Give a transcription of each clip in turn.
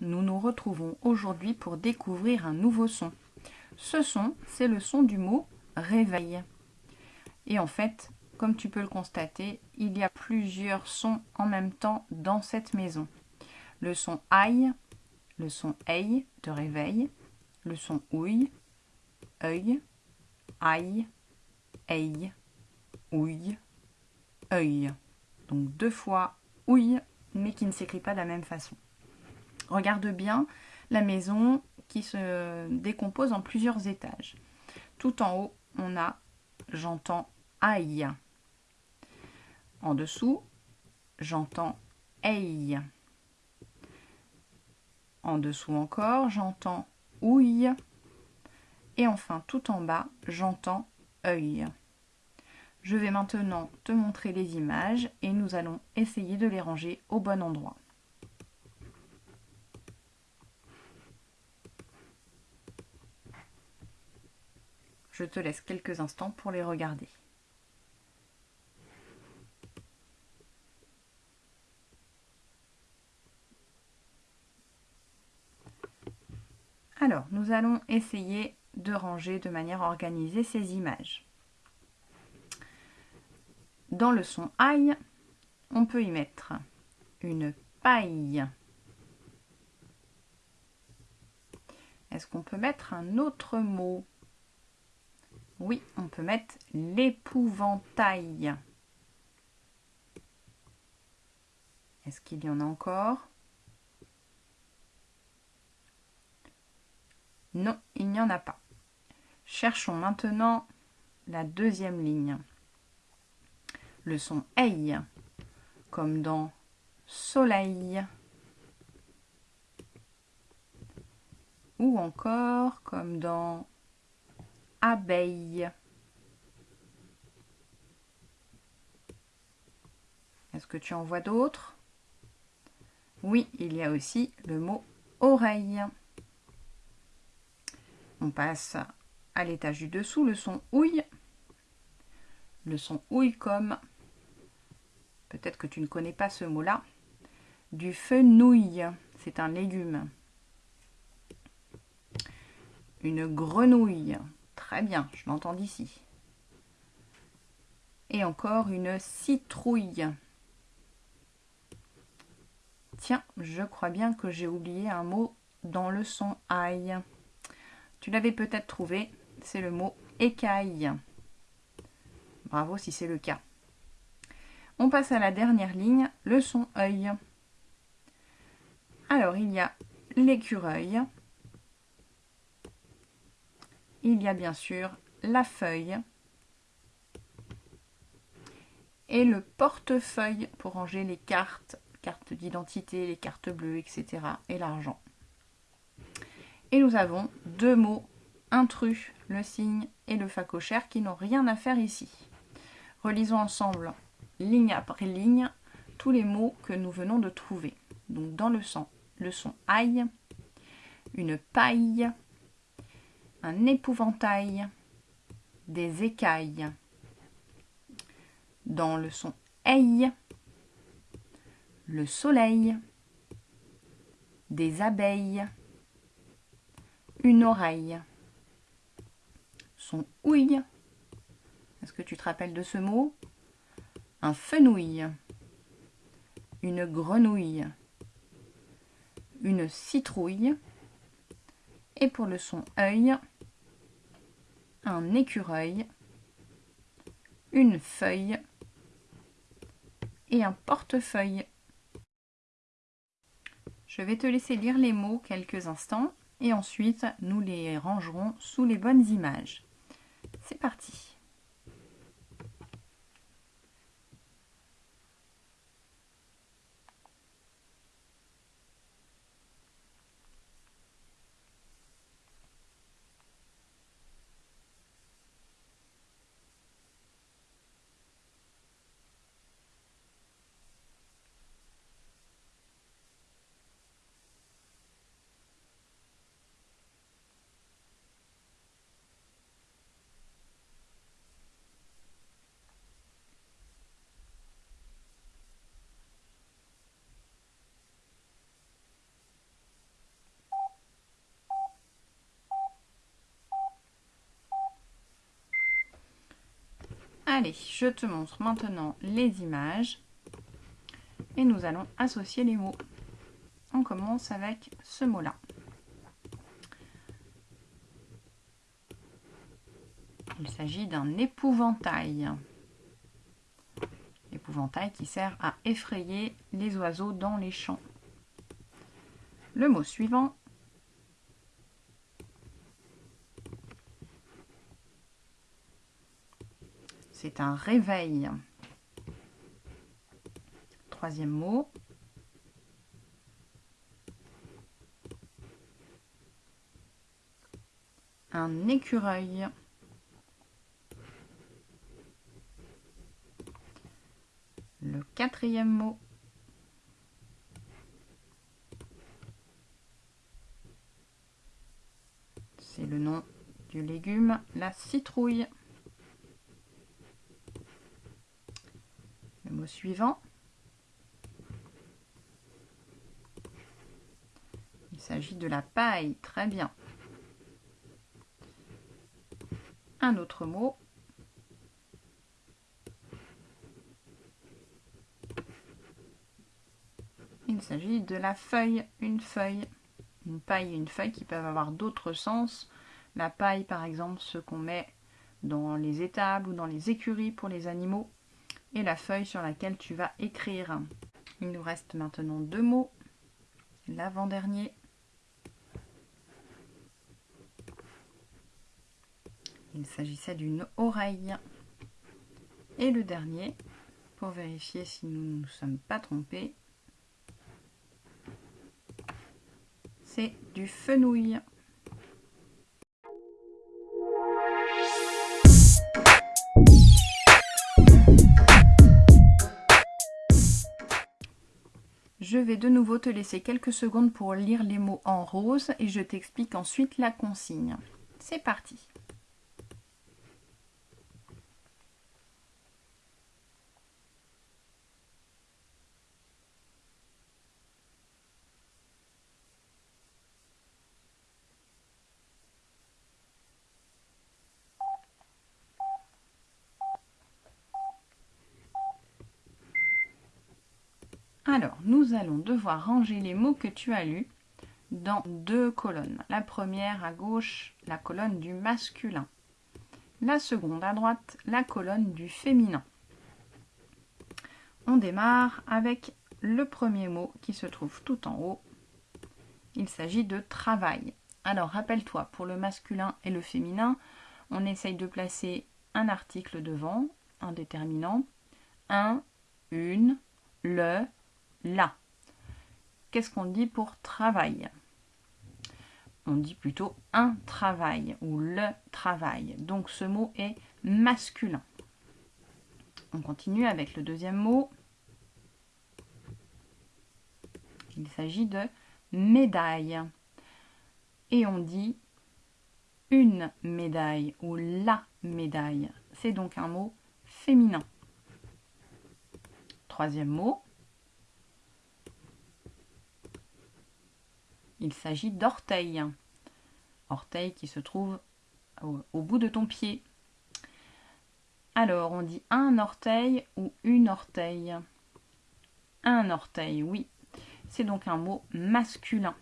nous nous retrouvons aujourd'hui pour découvrir un nouveau son. Ce son, c'est le son du mot réveil. Et en fait, comme tu peux le constater, il y a plusieurs sons en même temps dans cette maison. Le son aïe, le son aïe de réveil, le son ouille, œil, aïe, aïe, ouille, œil. Donc deux fois ouille, mais qui ne s'écrit pas de la même façon. Regarde bien la maison qui se décompose en plusieurs étages. Tout en haut, on a j'entends aïe. En dessous, j'entends aïe. En dessous encore, j'entends ouille. Et enfin, tout en bas, j'entends œil. Je vais maintenant te montrer les images et nous allons essayer de les ranger au bon endroit. Je te laisse quelques instants pour les regarder. Alors, nous allons essayer de ranger de manière organisée ces images. Dans le son aïe, on peut y mettre une paille. Est-ce qu'on peut mettre un autre mot? Oui, on peut mettre l'épouvantail. Est-ce qu'il y en a encore? Non, il n'y en a pas. Cherchons maintenant la deuxième ligne. Le son aïe, comme dans soleil. Ou encore comme dans abeille. Est-ce que tu en vois d'autres? Oui, il y a aussi le mot oreille. On passe à l'étage du dessous, le son ouille. Le son ouille comme, peut-être que tu ne connais pas ce mot-là, du fenouil, c'est un légume. Une grenouille, bien, je l'entends d'ici. Et encore une citrouille. Tiens, je crois bien que j'ai oublié un mot dans le son aïe. Tu l'avais peut-être trouvé, c'est le mot écaille. Bravo si c'est le cas. On passe à la dernière ligne, le son œil. Alors, il y a l'écureuil. Il y a bien sûr la feuille. Et le portefeuille pour ranger les cartes, cartes d'identité, les cartes bleues, etc. et l'argent. Et nous avons deux mots intrus, le signe et le facochère, qui n'ont rien à faire ici. Relisons ensemble, ligne après ligne, tous les mots que nous venons de trouver. Donc dans le son, le son aïe, une paille, un épouvantail, des écailles. Dans le son aïe, le soleil, des abeilles, une oreille. Son ouille. Est-ce que tu te rappelles de ce mot? Un fenouil. Une grenouille. Une citrouille. Et pour le son œil, un écureuil, une feuille et un portefeuille. Je vais te laisser lire les mots quelques instants et ensuite nous les rangerons sous les bonnes images. C'est parti Allez, je te montre maintenant les images et nous allons associer les mots. On commence avec ce mot-là. Il s'agit d'un épouvantail. Épouvantail qui sert à effrayer les oiseaux dans les champs. Le mot suivant. C'est un réveil. Troisième mot. Un écureuil. Le quatrième mot. C'est le nom du légume, la citrouille. Suivant. Il s'agit de la paille, très bien. Un autre mot. Il s'agit de la feuille, une feuille. Une paille et une feuille qui peuvent avoir d'autres sens. La paille, par exemple, ce qu'on met dans les étables ou dans les écuries pour les animaux. Et la feuille sur laquelle tu vas écrire. Il nous reste maintenant deux mots. L'avant-dernier. Il s'agissait d'une oreille. Et le dernier, pour vérifier si nous ne nous sommes pas trompés, c'est du fenouil. De nouveau te laisser quelques secondes pour lire les mots en rose et je t'explique ensuite la consigne. C'est parti Alors, allons devoir ranger les mots que tu as lus dans deux colonnes. La première à gauche, la colonne du masculin. La seconde à droite, la colonne du féminin. On démarre avec le premier mot qui se trouve tout en haut. Il s'agit de travail. Alors, rappelle-toi, pour le masculin et le féminin, on essaye de placer un article devant, un déterminant, un, une, le, là. Qu'est-ce qu'on dit pour travail? On dit plutôt un travail ou le travail. Donc ce mot est masculin. On continue avec le deuxième mot. Il s'agit de médaille. Et on dit une médaille ou la médaille. C'est donc un mot féminin. Troisième mot, Il s'agit d'orteil. Orteil qui se trouve au, bout de ton pied. Alors, on dit un orteil ou une orteil. Un orteil, oui. C'est donc un mot masculin.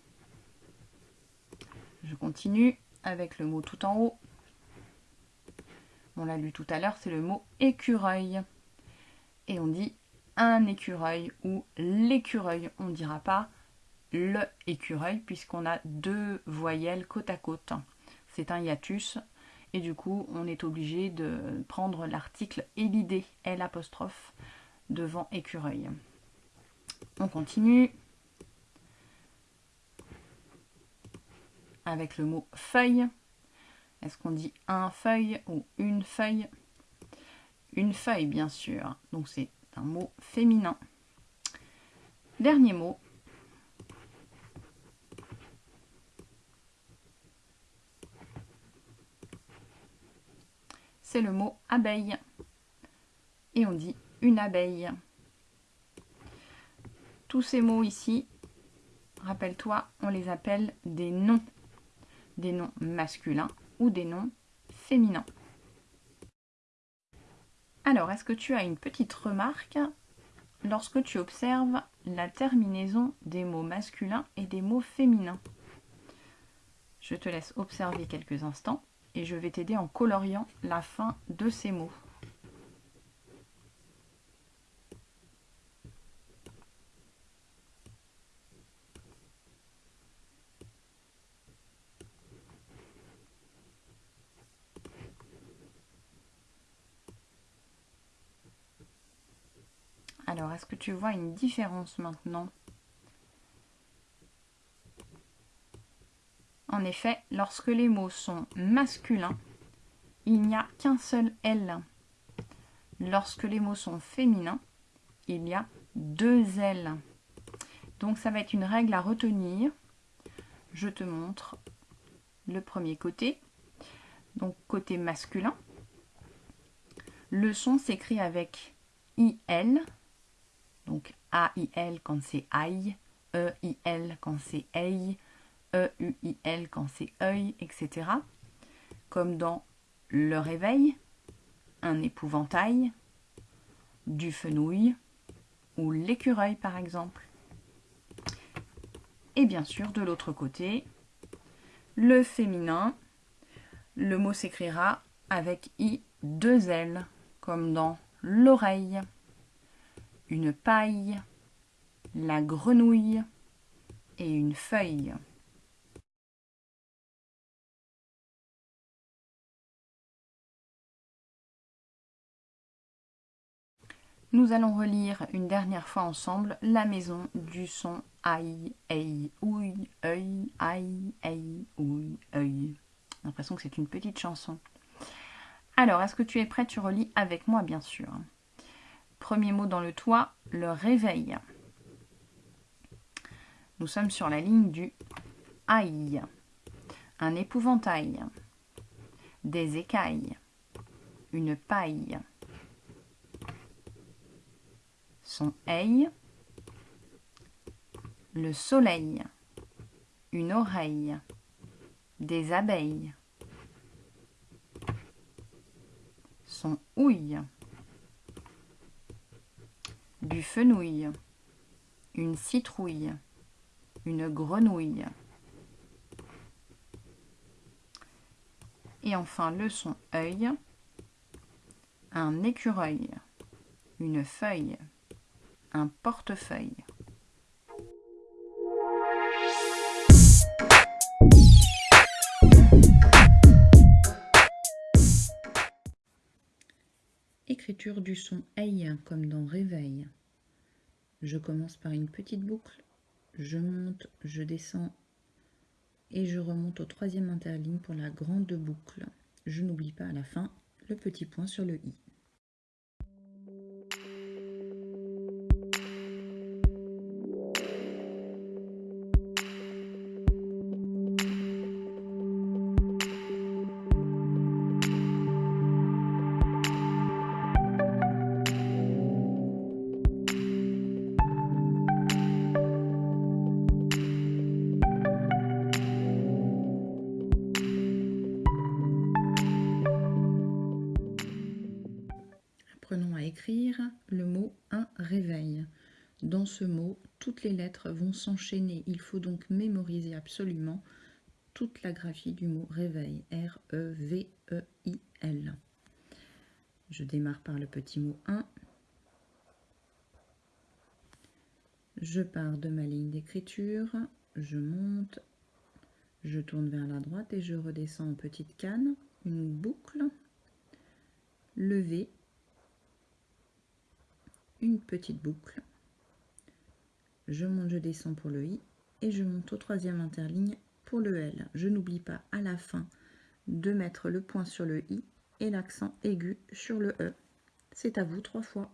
Je continue avec le mot tout en haut. On l'a lu tout à l'heure, c'est le mot écureuil. Et on dit un écureuil ou l'écureuil. On ne dira pas le écureuil puisqu'on a deux voyelles côte à côte. C'est un hiatus et du coup on est obligé de prendre l'article élidé L devant écureuil. On continue avec le mot feuille. Est-ce qu'on dit un feuille ou une feuille Une feuille bien sûr, donc c'est un mot féminin. Dernier mot, c'est le mot abeille. Et on dit une abeille. Tous ces mots ici, rappelle-toi, on les appelle des noms. Des noms masculins ou des noms féminins. Alors, est-ce que tu as une petite remarque lorsque tu observes la terminaison des mots masculins et des mots féminins? Je te laisse observer quelques instants et je vais t'aider en coloriant la fin de ces mots. Alors, est-ce que tu vois une différence maintenant? En effet, lorsque les mots sont masculins, il n'y a qu'un seul L. Lorsque les mots sont féminins, il y a deux L. Donc ça va être une règle à retenir. Je te montre le premier côté. Donc côté masculin. Le son s'écrit avec IL donc A-I-L quand c'est aïe, E-I-L quand c'est aïe, E-U-I-L quand c'est œil, etc. Comme dans le réveil, un épouvantail, du fenouil ou l'écureuil par exemple. Et bien sûr, de l'autre côté, le féminin, le mot s'écrira avec I deux L, comme dans l'oreille une paille, la grenouille et une feuille. Nous allons relire une dernière fois ensemble la maison du son aïe, aïe, ouille, œil, aïe, aïe, ouille, œil. l'impression que c'est une petite chanson. Alors, est-ce que tu es prêt? Tu relis avec moi, bien sûr. Premier mot dans le toit, le réveil. Nous sommes sur la ligne du aïe. Un épouvantail. Des écailles. Une paille. Son. Le soleil. Une oreille. Des abeilles. Son houille du fenouil, une citrouille, une grenouille. Et enfin le son œil, un écureuil, une feuille, un portefeuille. Écriture du son aïe comme dans réveil. Je commence par une petite boucle, je monte, je descends et je remonte au troisième interligne pour la grande boucle. Je n'oublie pas à la fin le petit point sur le i. Dans ce mot, toutes les lettres vont s'enchaîner. Il faut donc mémoriser absolument toute la graphie du mot réveil. R-E-V-E-I-L. Je démarre par le petit mot 1. Je pars de ma ligne d'écriture, je monte, je tourne vers la droite et je redescends en petite canne, une boucle, levé, une petite boucle. Je monte, je descends pour le i et je monte au troisième interligne pour le L. Je n'oublie pas à la fin de mettre le point sur le i et l'accent aigu sur le e. C'est à vous trois fois.